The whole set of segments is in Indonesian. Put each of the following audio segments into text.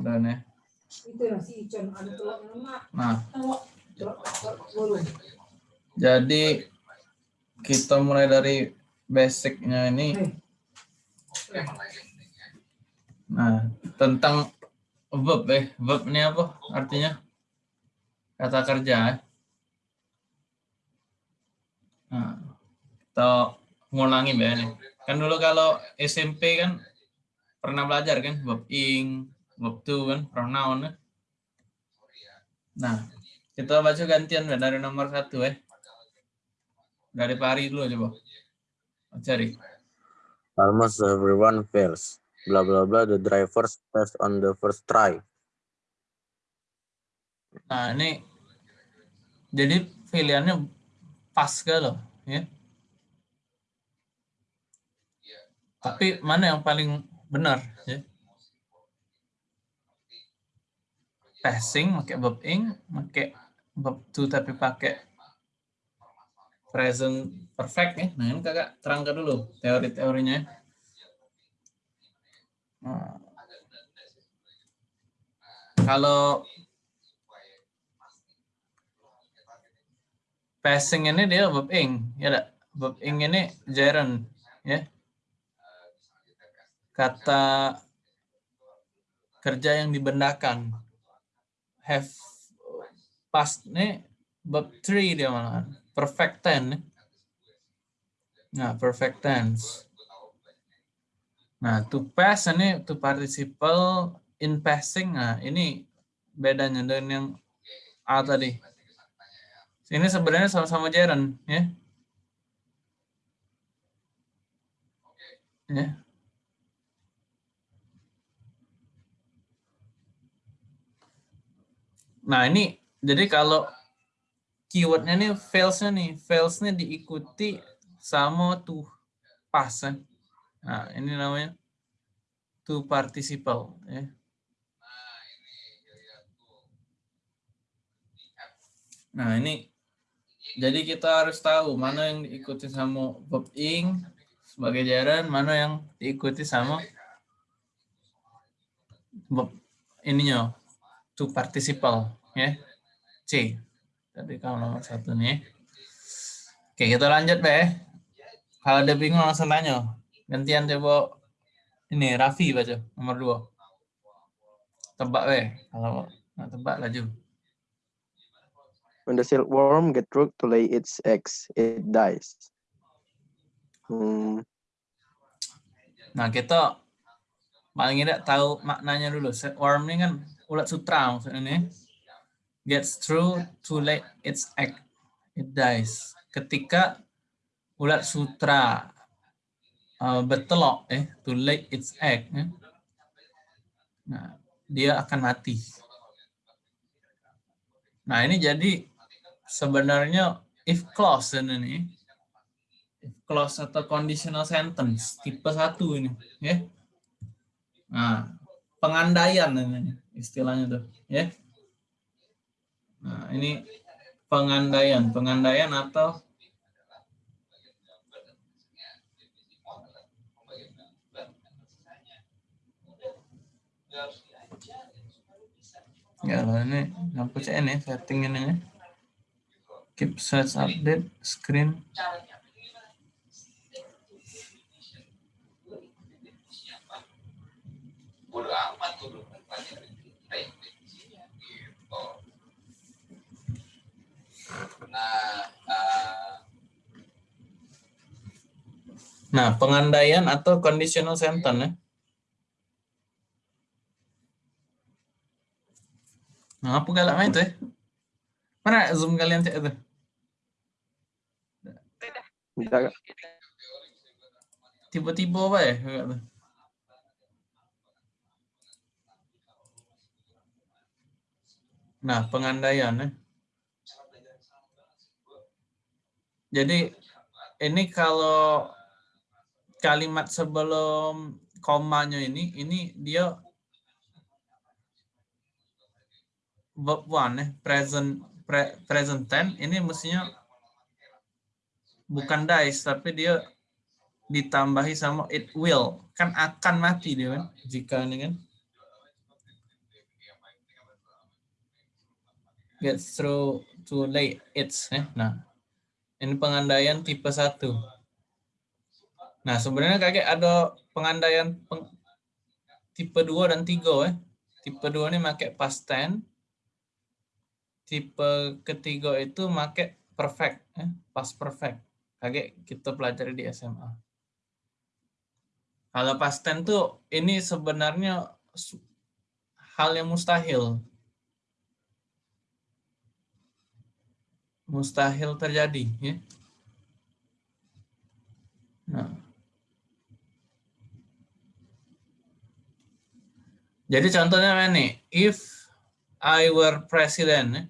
Dan ya. Itu yang si Icon ada telurnya emak. Nah, jadi kita mulai dari basicnya ini. Eh, Nah, tentang verb eh, verb ini apa artinya? Kata kerja. eh. Nah, kita ngulangi ya nih. Kan dulu kalau SMP kan pernah belajar kan verb ing, verb to kan pronoun. eh. Nah, kita baca gantian ya dari nomor satu eh. Dari Pari dulu coba. Cari. Almost everyone fails. Blah blah blah. The drivers test on the first try. Nah, ini jadi pilihannya pas ke loh, ya. Tapi mana yang paling benar, ya? Passing pakai verb ing, pakai verb to tapi pakai present perfect ya. Nah, ini kakak terangkan dulu teori-teorinya. ya. Nah, kalau passing ini dia verb ing ya enggak verb ing ini gerund ya kata kerja yang dibendakan have past nih verb three dia malah perfect tense nah perfect tense nah to pass ini to participle in passing nah ini bedanya dengan yang A tadi ini sebenarnya sama-sama gerund, ya. Ya. Nah, ini jadi kalau keywordnya nih fails-nya nih, fails-nya diikuti sama to pass. ya. Nah, ini namanya to participle, ya. Nah, ini jadi kita harus tahu mana yang diikuti sama verb ing sebagai jaran, mana yang diikuti sama verb ininya to participle ya. C. Tadi kalau nomor satu nih. Oke, kita lanjut be. Kalau ada bingung langsung tanya. Gantian coba ini Raffi baca nomor dua. Tebak be. Kalau nggak tebak laju. When the silkworm get ready to lay its eggs, it dies. Hmm, Nah, kita paling tidak tahu maknanya dulu. Worm ini kan ulat sutra maksudnya nih. Gets through to lay its egg, it dies. Ketika ulat sutra uh, bertelok, eh, to lay its egg, eh, nah, dia akan mati. Nah, ini jadi sebenarnya if clause ini. If clause atau conditional sentence tipe satu ini, ya. Nah, pengandaian ini istilahnya tuh, ya. Nah, ini pengandaian, pengandaian atau Ya, lah, ini lampu CN ya, setting ini ya. Keep search update screen. bodo amat tuh lu pelajarin kita yang definisinya gitu. Nah, eh, Nah, pengandaian atau conditional sentence ya. Nah, apa galak main tuh ya? Mana zoom kalian cek itu? tidak, Tiba-tiba apa ya? Nah, pengandaian ya. Jadi ini kalau kalimat sebelum komanya ini, ini dia verb one present pre- present tense ini mestinya bukan dies tapi dia ditambahi sama it will kan akan mati dia kan jika ini kan gets through to lay its. Eh. Nah, ini pengandaian tipe 1. Nah, sebenarnya kakek ada pengandaian peng, tipe 2 dan 3. Eh. Tipe 2 ini pakai past tense. Tipe ketiga itu pakai perfect, eh, past perfect. Kakek kita pelajari di SMA. Kalau past tense tuh ini sebenarnya hal yang mustahil. Mustahil terjadi. Ya. Nah. Jadi contohnya ini, if I were president, ya.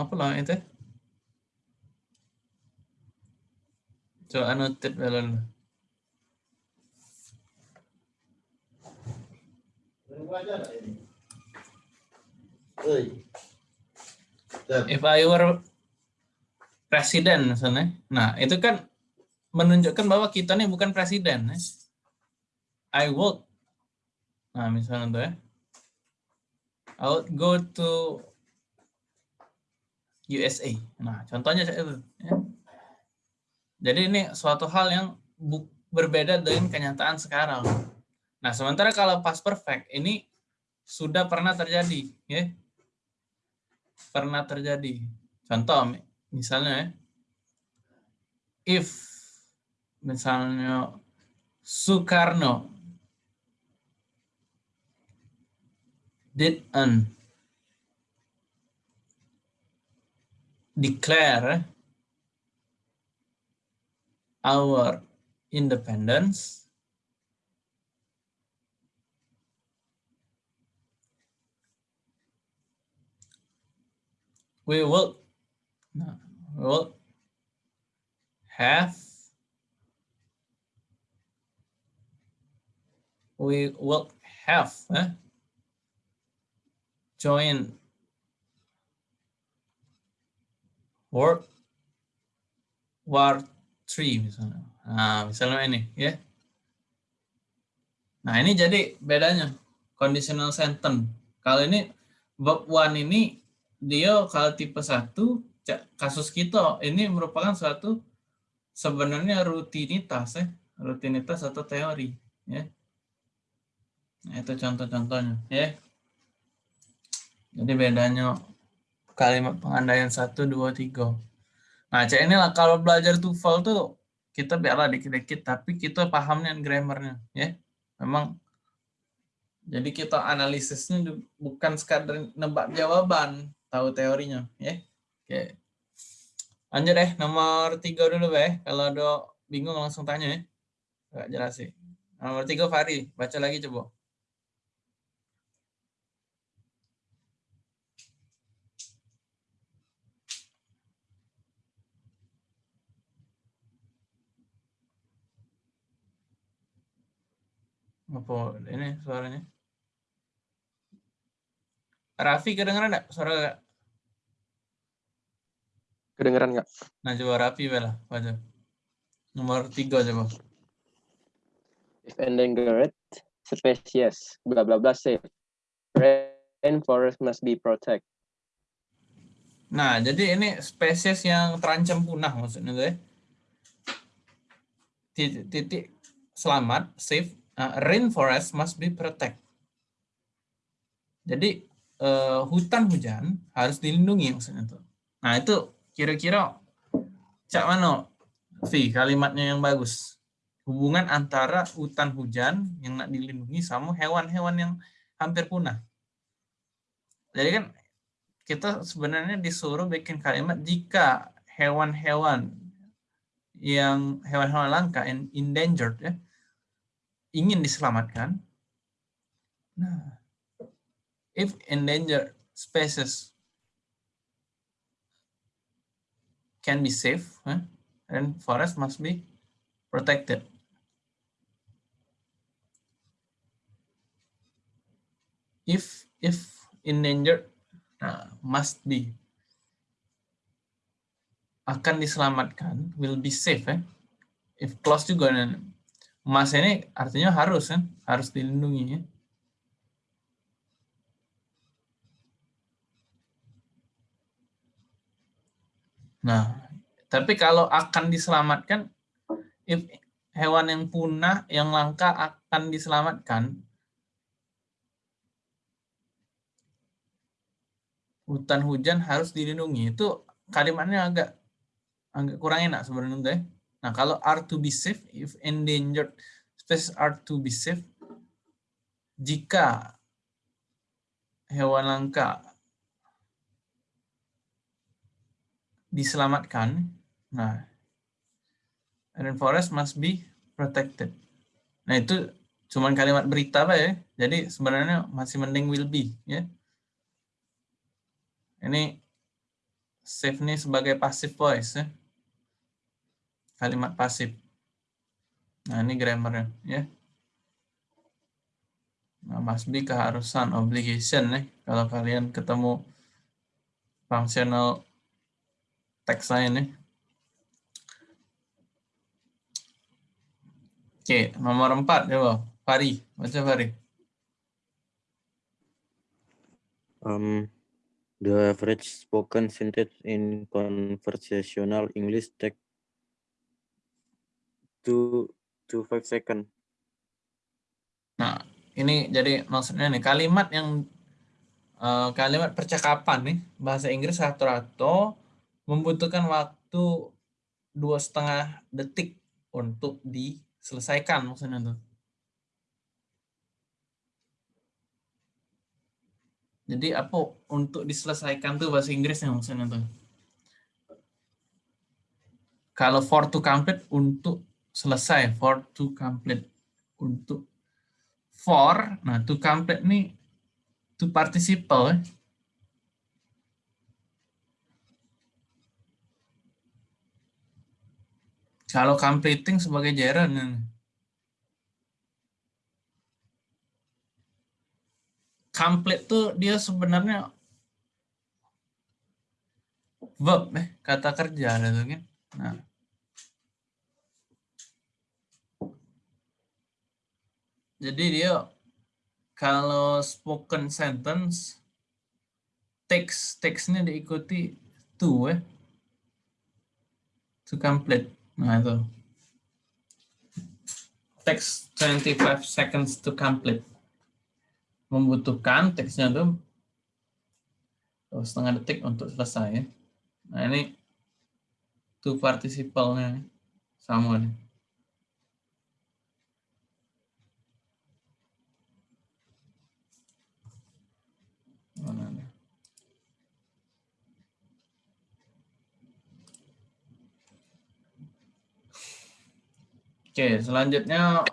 apa lah itu? Coba annotate dulu. If I were presiden misalnya. Nah, itu kan menunjukkan bahwa kita nih bukan presiden. Ya. I would. Nah, misalnya tuh ya. I would go to USA. Nah, contohnya itu. Ya. Jadi ini suatu hal yang berbeda dengan kenyataan sekarang. Nah, sementara kalau pas perfect ini sudah pernah terjadi, ya. Pernah terjadi. Contoh misalnya ya, if misalnya Soekarno did an declare our independence we will we will have we will have eh, join World War 3 misalnya. Nah, misalnya ini ya. Nah, ini jadi bedanya conditional sentence. Kalau ini verb one ini dia kalau tipe satu kasus kita ini merupakan suatu sebenarnya rutinitas ya. Rutinitas atau teori ya. Nah, itu contoh-contohnya ya. Jadi bedanya kalimat pengandaian satu dua tiga. Nah cek ini lah kalau belajar TOEFL tuh kita biarlah dikit-dikit tapi kita pahamnya grammarnya ya. Memang jadi kita analisisnya bukan sekadar nebak jawaban tahu teorinya ya. Oke. Lanjut deh nomor tiga dulu be. Kalau ada bingung langsung tanya ya. Gak jelas sih. Nomor tiga Fari, baca lagi coba. Apa ini suaranya? Raffi kedengeran enggak suara Kedengeran nggak? Nah coba Raffi bela baca. Nomor tiga coba. If endangered species, bla bla bla safe. Rainforest must be protected. Nah, jadi ini spesies yang terancam punah maksudnya tuh ya. Titik, titik selamat, safe, uh, rainforest must be protected. Jadi uh, hutan hujan harus dilindungi maksudnya tuh. Nah itu kira-kira cak mana V kalimatnya yang bagus. Hubungan antara hutan hujan yang nak dilindungi sama hewan-hewan yang hampir punah. Jadi kan kita sebenarnya disuruh bikin kalimat jika hewan-hewan yang hewan-hewan langka and endangered ya ingin diselamatkan. Nah, if endangered species can be safe, huh? and forest must be protected. If if endangered uh, must be akan diselamatkan will be safe eh? if close juga mas ini artinya harus kan harus dilindungi ya Nah, tapi kalau akan diselamatkan, if hewan yang punah, yang langka akan diselamatkan, hutan hujan harus dilindungi. Itu kalimatnya agak agak kurang enak sebenarnya. Nah, kalau are to be safe, if endangered species are to be safe, jika hewan langka diselamatkan, nah, rainforest must be protected. Nah, itu cuman kalimat berita apa ya. Jadi sebenarnya masih mending will be ya. Ini save nih sebagai passive voice ya. Kalimat pasif. Nah, ini grammarnya ya. Nah, must be keharusan, obligation nih. Kalau kalian ketemu functional text saya nih. Oke, nomor empat coba. Fari, baca Fari. Um, the average spoken sentence in conversational English take two to five second. Nah, ini jadi maksudnya nih kalimat yang uh, kalimat percakapan nih bahasa Inggris rata-rata membutuhkan waktu dua setengah detik untuk diselesaikan maksudnya tuh. Jadi apa untuk diselesaikan tuh bahasa Inggrisnya maksudnya tuh. Kalau for to complete untuk selesai, for to complete untuk for, nah to complete nih to participle. Kalau completing sebagai gerund. Complete tuh dia sebenarnya verb eh kata kerja gitu kan. Nah. Jadi dia kalau spoken sentence teks teksnya diikuti to eh to complete. Nah itu. Text 25 seconds to complete. Membutuhkan teksnya itu setengah detik untuk selesai. Nah ini to participle-nya sama nih. Mana nih? Oke, selanjutnya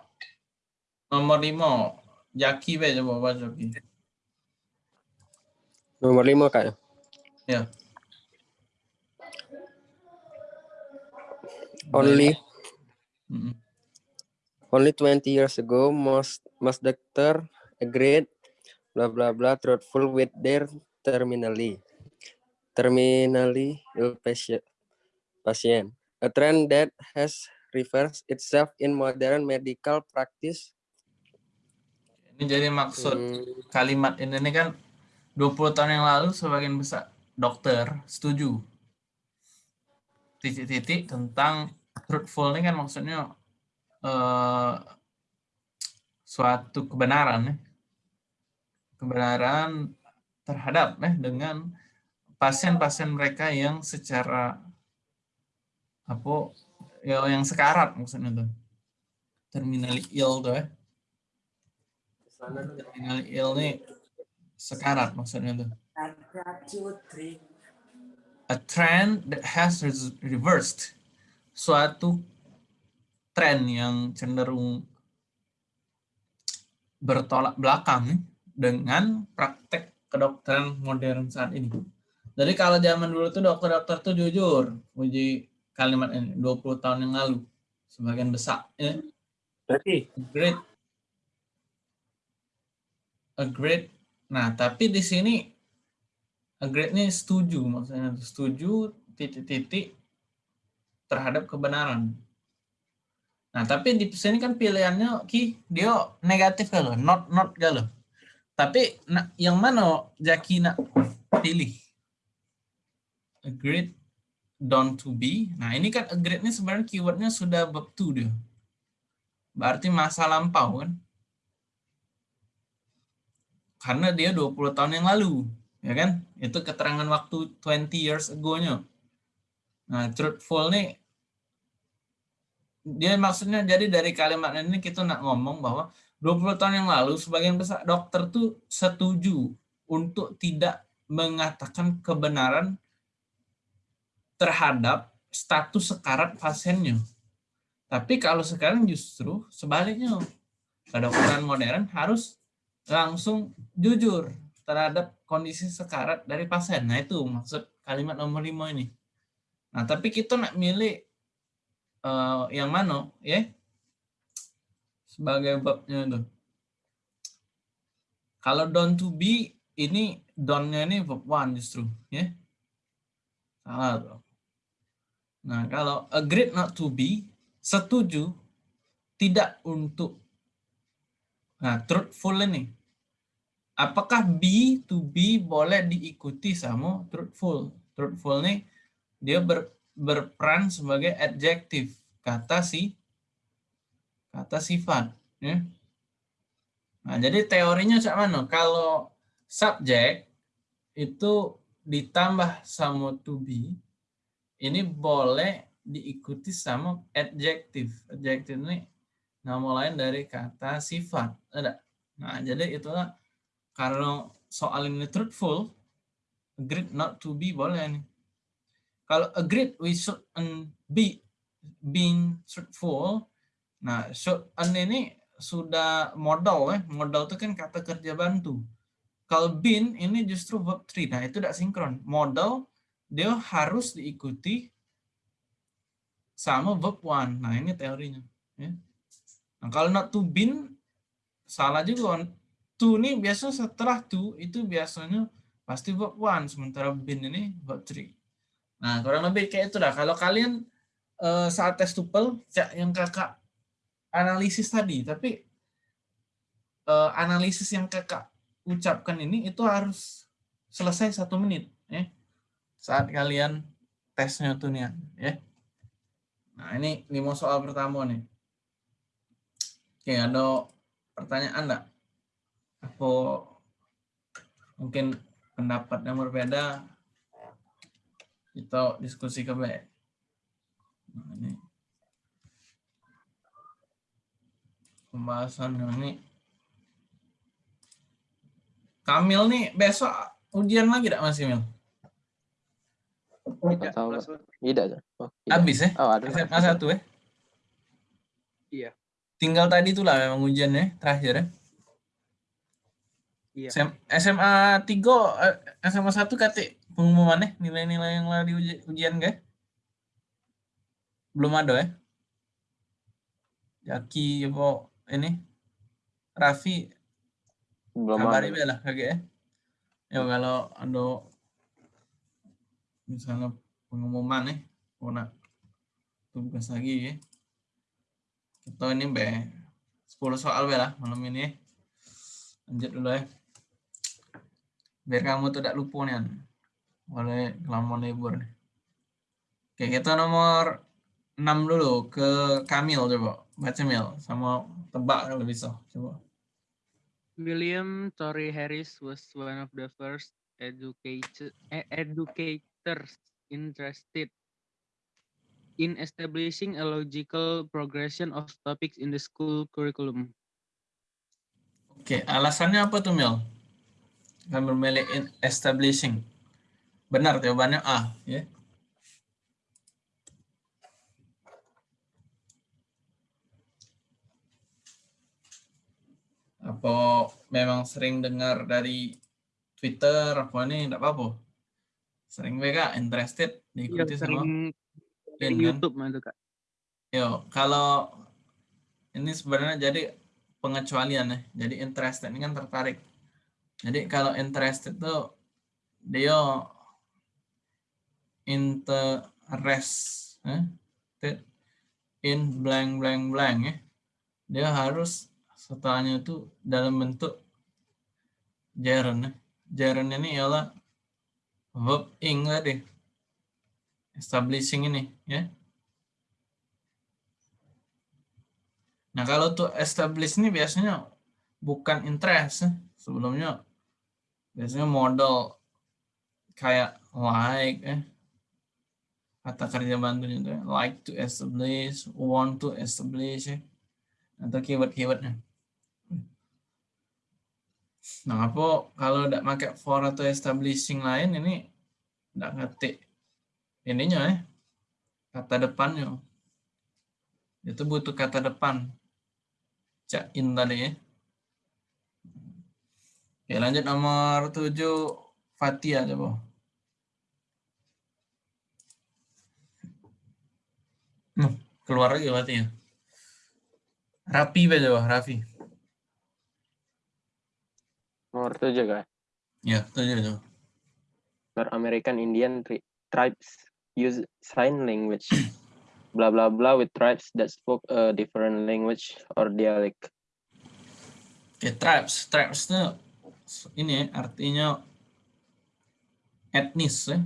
nomor lima. Jaki be coba baca Jaki. Nomor lima kak. Ya. Only Mm-mm. only 20 years ago most most doctor agreed blah blah blah truthful with their terminally terminally ill patient patient a trend that has reversed itself in modern medical practice. Ini jadi maksud Hmm, kalimat ini nih kan 20 tahun yang lalu sebagian besar dokter setuju. Titik-titik tentang truthful ini kan maksudnya eh, suatu kebenaran ya. kebenaran terhadap eh dengan pasien-pasien mereka yang secara apa ya yang sekarat maksudnya tuh. Terminally ill tuh ya. Terminally ill nih sekarat maksudnya tuh. A trend that has reversed. Suatu tren yang cenderung bertolak belakang nih dengan praktek kedokteran modern saat ini. Jadi kalau zaman dulu tuh dokter-dokter tuh jujur uji kalimat ini 20 tahun yang lalu sebagian besar ya. Great. A great. Nah, tapi di sini agree ini setuju maksudnya setuju titik-titik terhadap kebenaran. Nah, tapi di sini kan pilihannya ki dia negatif kalau not not kalau. Tapi nah, yang mana Jaki nak pilih? Agreed don't to be. Nah, ini kan agreed ini sebenarnya keywordnya sudah verb to dia. Berarti masa lampau kan? Karena dia 20 tahun yang lalu, ya kan? Itu keterangan waktu 20 years ago-nya. Nah, truthful nih dia maksudnya jadi dari kalimat ini kita nak ngomong bahwa 20 tahun yang lalu sebagian besar dokter tuh setuju untuk tidak mengatakan kebenaran terhadap status sekarat pasiennya. Tapi kalau sekarang justru sebaliknya. Kedokteran modern harus langsung jujur terhadap kondisi sekarat dari pasien. Nah itu maksud kalimat nomor lima ini. Nah tapi kita nak milih uh, yang mana ya sebagai babnya itu. Kalau don't to be ini don't-nya ini verb one justru ya. Salah tuh. Nah, kalau agreed not to be setuju tidak untuk nah truthful ini. Apakah be to be boleh diikuti sama truthful? Truthful ini dia ber, berperan sebagai adjektif kata si kata sifat ya. Nah, jadi teorinya cak mana? Kalau subjek itu ditambah sama to be ini boleh diikuti sama adjektif. Adjektif ini nama lain dari kata sifat. Ada. Nah, jadi itulah karena soal ini truthful, agreed not to be boleh nih. Kalau agreed we should be being truthful. Nah, should ini sudah modal ya. Modal itu kan kata kerja bantu. Kalau been ini justru verb 3. Nah, itu tidak sinkron. Modal dia harus diikuti sama verb one. Nah, ini teorinya. Ya. Nah, kalau not to been, salah juga. To ini biasanya setelah to, itu biasanya pasti verb one. Sementara been ini verb three. Nah, kurang lebih kayak itu dah. Kalau kalian uh, saat tes tupel, yang kakak analisis tadi, tapi uh, analisis yang kakak ucapkan ini itu harus selesai satu menit. Ya. Saat kalian tesnya tuh nih ya. Nah, ini lima soal pertama nih. Oke, ada pertanyaan enggak? Apa mungkin pendapat yang berbeda kita diskusi ke Nah, ini pembahasan ini Kamil nih besok ujian lagi enggak Mas Kamil? Tidak tahu. Tidak. Oh, tidak. Habis ya? Oh, ada. SMA satu ya? Iya. Tinggal tadi itulah memang ujiannya terakhir ya? Iya. SMA 3, SMA 1 kata pengumumannya nilai-nilai yang uji, ujian gak? Belum ada ya? Jaki apa ini? Raffi Belum kabari ada. lah kagak ya? Ya kalau ada misalnya pengumuman nih, mau nak tugas lagi ya. Kita ini be 10 soal be lah malam ini ya. Lanjut dulu ya. Biar kamu tidak lupa nih. Oleh kelamaan libur. Oke, kita nomor 6 dulu ke Kamil coba. Baca Mil sama tebak kalau bisa. Coba. William Torrey Harris was one of the first educated, educators interested in establishing a logical progression of topics in the school curriculum. Oke, alasannya apa tuh Mil? Kami memilih in- establishing. Benar jawabannya A, ya. Apa memang sering dengar dari Twitter apa ini enggak apa-apa? Sering BK interested Iya, diikuti sama sering dari In, kan? YouTube mah itu kak. Yo, kalau ini sebenarnya jadi pengecualian ya. Jadi interested ini kan tertarik. Jadi kalau interested tuh dia interest eh, in blank blank blank ya. Dia harus setelahnya itu dalam bentuk gerund ya. Gerund ini ialah verb ing tadi. establishing ini ya. Nah, kalau to establish ini biasanya bukan interest ya. sebelumnya biasanya modal kayak like eh kata kerja bantunya itu like to establish want to establish ya. atau keyword-keywordnya nah apa kalau tidak pakai for atau establishing lain ini tidak ngetik ininya ya kata depannya itu butuh kata depan cak in tadi ya Oke, lanjut nomor 7 Fatia coba. Hmm, keluar lagi Fatia. Rapi be coba, Raffi. Nomor tujuh guys. Ya, 7 coba. North American Indian tri- tribes use sign language. blah blah blah with tribes that spoke a different language or dialect. Oke, tribes. Tribes itu ini artinya etnis ya.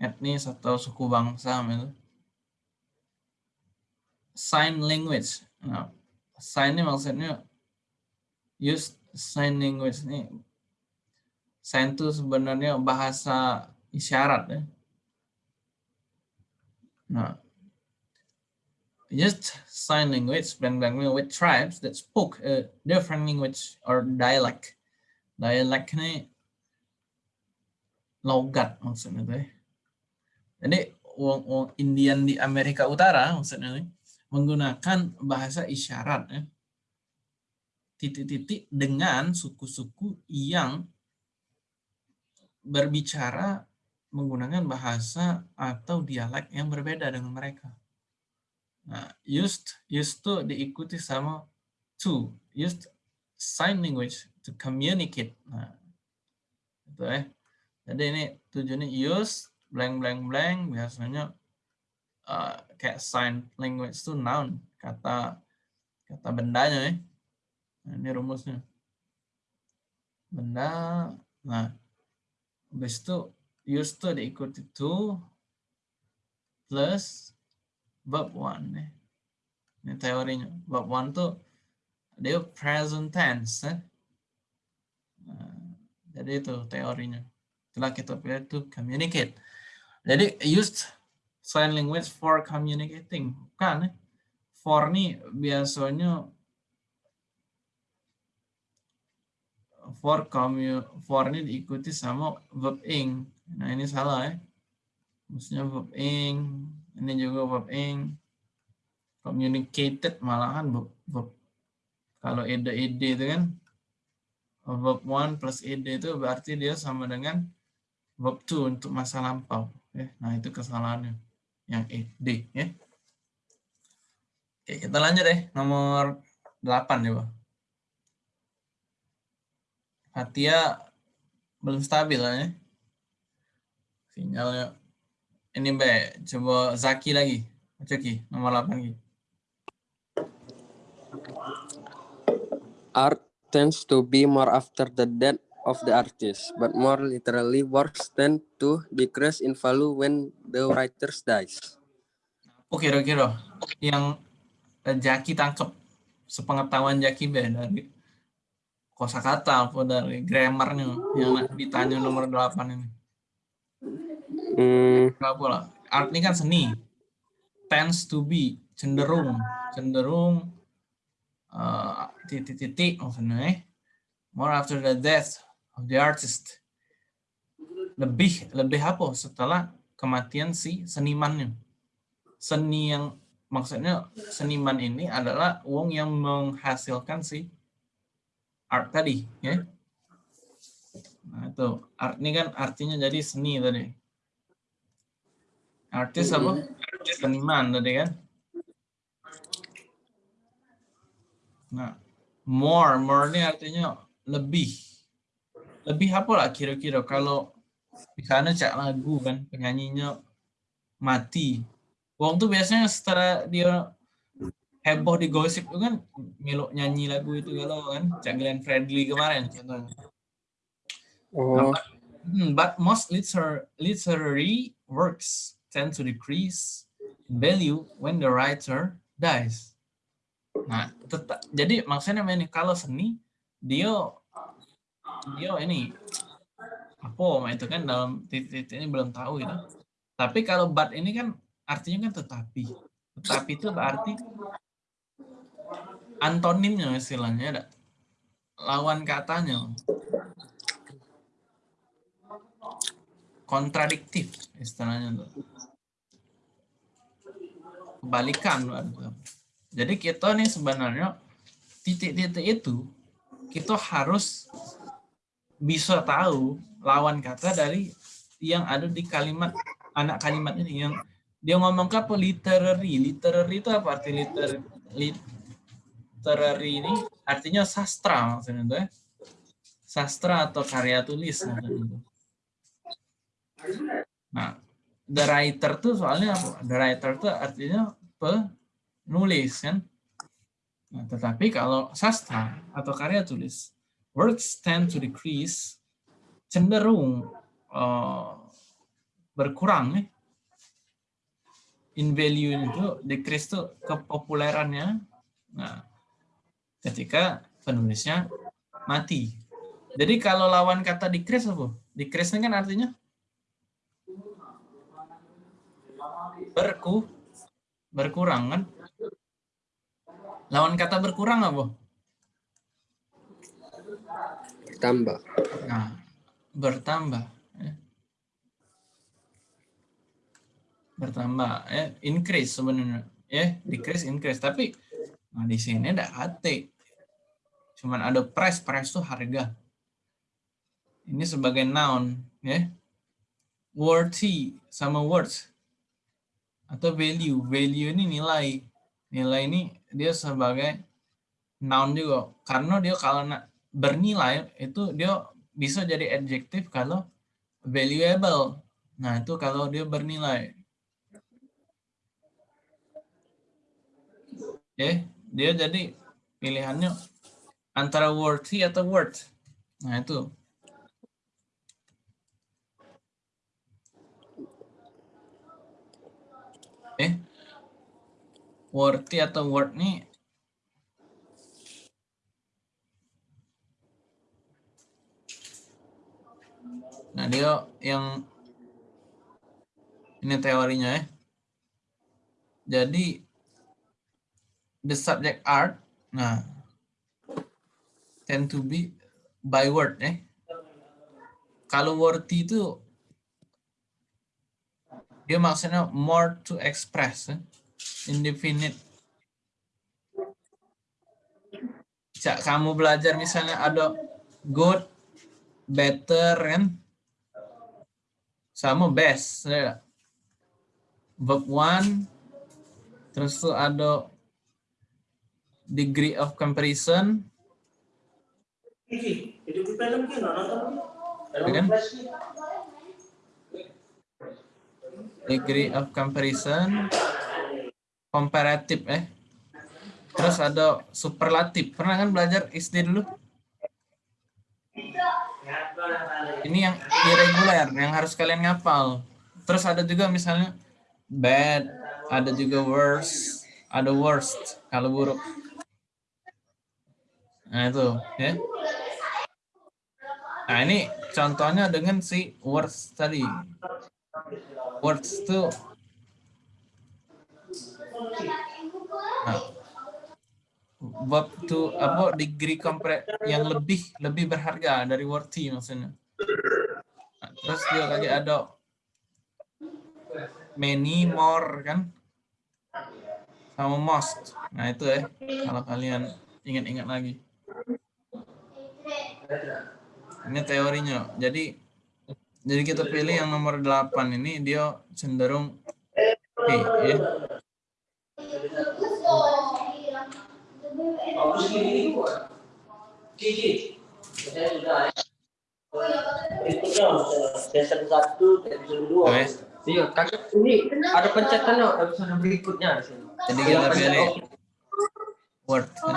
Etnis atau suku bangsa itu. Sign language. Nah, sign ini maksudnya use sign language ini. Sign itu sebenarnya bahasa isyarat ya. Nah, used sign language blank blank with tribes that spoke a different language or dialect. Dialect ini logat maksudnya tuh. ya. Jadi wong wong Indian di Amerika Utara maksudnya nih, menggunakan bahasa isyarat ya. Titik-titik dengan suku-suku yang berbicara menggunakan bahasa atau dialek yang berbeda dengan mereka. Nah, used used to diikuti sama to used sign language to communicate. Nah, itu ya. Jadi ini tujuannya use blank blank blank biasanya uh, kayak sign language itu noun kata kata bendanya ya. Nah, ini rumusnya. Benda. Nah, habis itu used to diikuti to plus bab one nih. Ini teorinya. Bab one tuh dia present tense. Eh? Nah, jadi itu teorinya. Setelah kita pilih to communicate. Jadi used sign language for communicating. Bukan eh? For nih biasanya for commu for ini diikuti sama verb ing. Nah ini salah ya. Maksudnya verb ing, ini juga verb ing. Communicated malahan verb, verb. Kalau ede ede itu kan verb one plus ede itu berarti dia sama dengan verb two untuk masa lampau. Ya. Nah itu kesalahannya yang ed ya. Oke kita lanjut deh nomor 8 ya, Pak. Fatia belum stabil lah ya. Sinyalnya. Ini Mbak, coba Zaki lagi. Zaki, nomor 8 lagi. Art tends to be more after the death of the artist, but more literally works tend to decrease in value when the writer dies. Oh kira-kira yang eh, Jaki tangkep sepengetahuan Jaki Be dari kosakata apa dari grammarnya yang ditanya nomor 8 ini. Hmm? Art ini kan seni. Tends to be cenderung, cenderung eh, titik-titik maksudnya eh. More after the death of the artist. Lebih lebih apa setelah kematian si senimannya. Seni yang maksudnya seniman ini adalah uang yang menghasilkan si art tadi ya. Nah, itu art ini kan artinya jadi seni tadi. Artis apa? Seniman tadi kan. Nah, more, more ini artinya lebih. Lebih apa lah kira-kira kalau misalnya cak lagu kan penyanyinya mati. Wong tuh biasanya setelah dia heboh di gosip itu kan miluk nyanyi lagu itu kalau kan Cak Glenn Fredly kemarin contohnya. oh, Hmm, but most liter literary works tend to decrease in value when the writer dies. Nah, tetap, jadi maksudnya ini kalau seni dia dia ini apa itu kan dalam titik-titik ini belum tahu itu. Tapi kalau but ini kan artinya kan tetapi. Tetapi itu berarti antonimnya istilahnya ada lawan katanya. Kontradiktif istilahnya tuh. Kebalikan jadi kita nih sebenarnya titik-titik itu kita harus bisa tahu lawan kata dari yang ada di kalimat anak kalimat ini. Yang dia ngomong ke apa? Literary. Literary itu apa arti liter literary ini artinya sastra maksudnya itu ya sastra atau karya tulis maksudnya itu. Nah, the writer tuh soalnya apa? The writer tuh artinya penulis kan. Nah, tetapi kalau sastra atau karya tulis, works tend to decrease, cenderung uh, berkurang nih. In value itu decrease tuh kepopulerannya. Nah, ketika penulisnya mati. Jadi kalau lawan kata decrease apa? Decrease kan artinya berku berkurang kan? Lawan kata berkurang apa? Bertambah. Nah, bertambah. ya. Bertambah, ya, increase sebenarnya. Ya, decrease, increase. Tapi nah di sini ada hati. Cuman ada price, price tuh harga. Ini sebagai noun, ya. Worthy sama worth atau value. Value ini nilai. Nilai ini dia sebagai noun juga. Karena dia kalau na- bernilai itu dia bisa jadi adjektif kalau valuable. Nah, itu kalau dia bernilai. Oke, dia jadi pilihannya antara worthy atau worth. Nah, itu. Oke. Worthy atau worth nih Nah, dia yang ini teorinya ya. Jadi the subject art, nah tend to be by word ya. Kalau worthy itu dia maksudnya more to express, ya. indefinite. Cak kamu belajar misalnya ada good, better kan, sama best. ya. Verb one, terus tuh ada degree of comparison, ya kan? Degree of comparison, comparative eh. Terus ada superlatif. Pernah kan belajar SD dulu? Ini yang irregular, yang harus kalian ngapal. Terus ada juga misalnya bad, ada juga worse, ada worst kalau buruk. Nah itu, ya. Nah ini contohnya dengan si worst tadi. Worst itu nah, verb to apa degree compre yang lebih lebih berharga dari worthy maksudnya. Nah, terus dia lagi ada many more kan sama most. Nah itu ya kalau kalian ingat-ingat lagi. Ini teorinya. Jadi jadi kita pilih yang nomor 8 ini dia cenderung P ya. Oke. Iya, kakak ini ada pencetan no, episode berikutnya di sini. Jadi kita pencet pilih word. kan.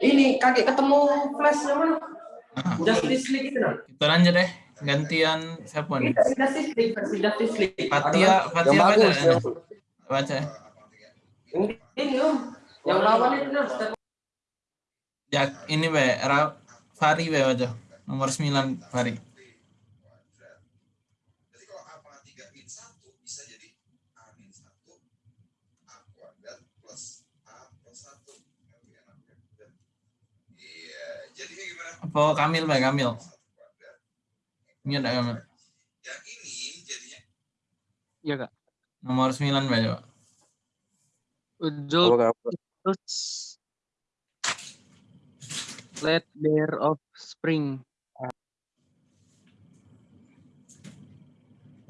Ini kakek ketemu flash yang mana? Nah, Justice League itu no. kita lanjut deh. gantian siapa nih? Justice League, versi Justice League. Fatia, Yang Fatia baca bagus, yang, nih? Baca. ya. Yang ini om, yang lawan itu nah. Ya, ini be, Ra, Fari be baca. Nomor 9 Fari. Iya, jadi gimana? Apa Kamil be, Kamil? Ini ada Kamil. Yang ini jadinya Ya kak. Nomor 9 be coba. Ujul let there of spring.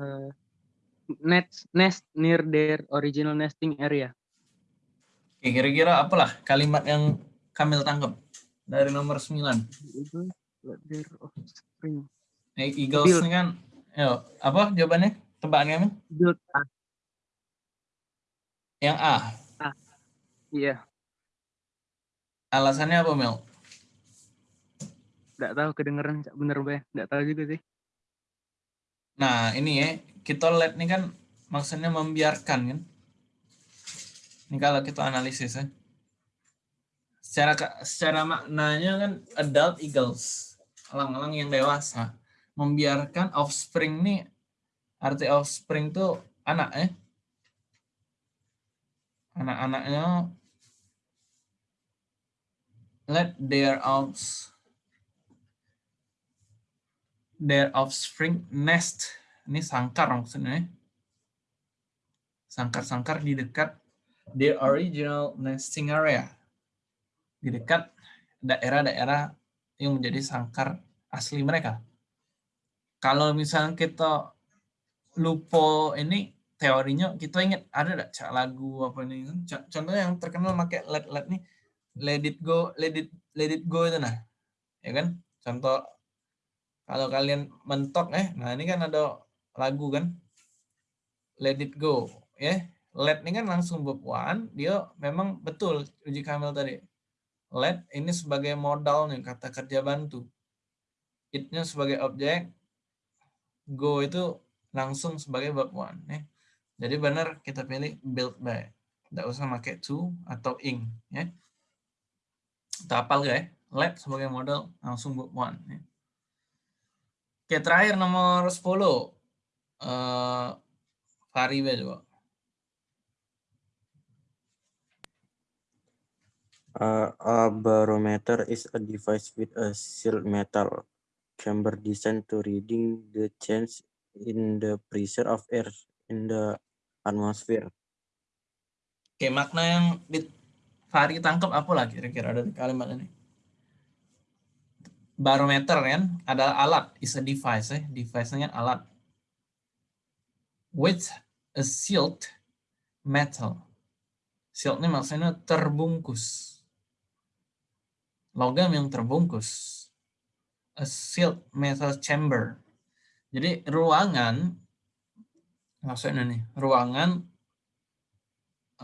Uh, nest nest near their original nesting area. Oke, kira-kira apalah kalimat yang Kamil tangkap dari nomor 9? Itu let there of spring. Eh, Eagles Build. ini kan, yo, apa jawabannya? Tebakan? Build ah, Yang A. iya, Alasannya apa, Mel? nggak tahu kedengeran bener be, nggak tahu juga sih. Nah, ini ya, kita let ini kan maksudnya membiarkan kan. Ini kalau kita analisis ya. Secara secara maknanya kan adult eagles, elang-elang yang dewasa, membiarkan offspring nih arti offspring tuh anak ya. Anak-anaknya let their offs their offspring nest. Ini sangkar maksudnya. ya. Sangkar-sangkar di dekat their original nesting area. Di dekat daerah-daerah yang menjadi sangkar asli mereka. Kalau misalnya kita lupa ini teorinya, kita ingat ada enggak cak lagu apa ini? Contohnya yang terkenal pakai let let nih, let it go, let it let it go itu nah, ya kan? Contoh kalau kalian mentok eh nah ini kan ada lagu kan let it go ya let ini kan langsung bab dia memang betul uji kamil tadi let ini sebagai modalnya kata kerja bantu itnya sebagai objek go itu langsung sebagai bab one ya jadi benar kita pilih build by tidak usah pakai to atau ing ya kita hafal ya let sebagai modal langsung bab one ya. Oke, terakhir nomor 10. Eh Fari be coba. Uh, a barometer is a device with a sealed metal chamber designed to reading the change in the pressure of air in the atmosphere. Oke, makna yang di Fari tangkap apa lah kira-kira dari kalimat ini? Barometer kan adalah alat, is a device ya. Device-nya alat. With a sealed metal. Sealed ini maksudnya terbungkus. Logam yang terbungkus. A sealed metal chamber. Jadi ruangan maksudnya nih, ruangan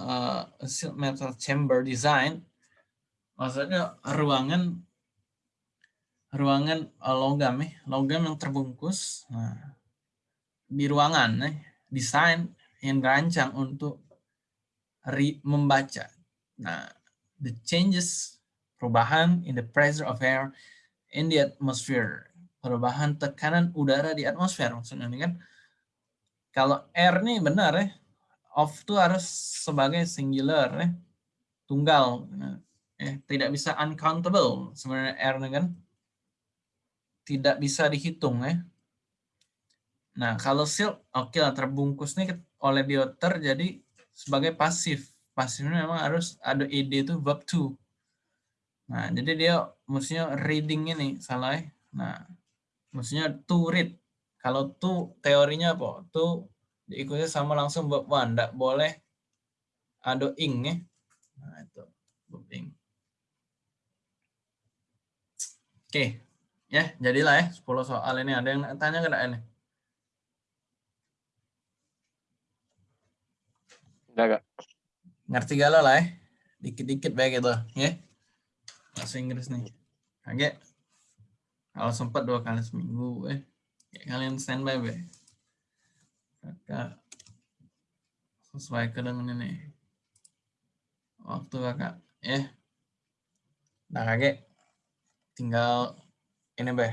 uh, a sealed metal chamber design maksudnya ruangan ruangan uh, logam ya, logam yang terbungkus. Nah, di ruangan ya, desain yang dirancang untuk membaca. Nah, the changes perubahan in the pressure of air in the atmosphere. Perubahan tekanan udara di atmosfer maksudnya ini kan. Kalau air nih benar ya, off itu harus sebagai singular ya, tunggal. Eh, tidak bisa uncountable sebenarnya air ini kan tidak bisa dihitung ya. Nah, kalau seal, oke lah terbungkus nih oleh dioter jadi sebagai pasif. Pasifnya memang harus ada id itu verb to. Nah, jadi dia mestinya reading ini salah ya. Nah, mestinya to read. Kalau to teorinya apa? To diikuti sama langsung verb one, enggak boleh ada ing ya. Nah, itu verb ing. Oke, ya jadilah ya 10 soal ini. Ada yang tanya nggak ini? Enggak, Kak. ngerti galau lah ya dikit-dikit baik gitu ya bahasa Inggris nih oke kalau sempat dua kali seminggu eh kalian standby be. Kakak sesuaikan dengan ini. Waktu kakak, ya. Nah kakek, tinggal ini be.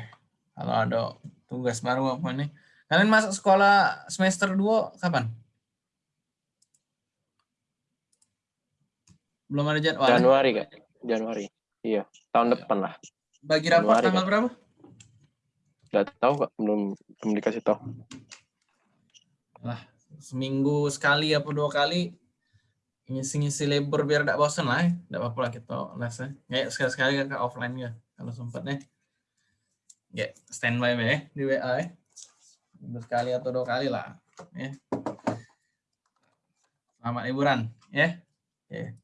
Kalau ada tugas baru apa ini. Kalian masuk sekolah semester 2 kapan? Belum ada jadwal. ya? Januari kak. Januari. Iya. Tahun depan lah. Bagi rapor Januari, tanggal Kak. berapa? Gak tahu kak. Belum belum dikasih tahu. Seminggu sekali apa dua kali ngisi-ngisi labor biar tidak bosan lah. Tidak apa-apa lah kita lesnya. Kayak sekali-sekali ke offline ya kalau sempatnya. Ya, standby be di WA ya. Seminggu sekali atau dua kali lah. Ya. Selamat liburan ya. Oke.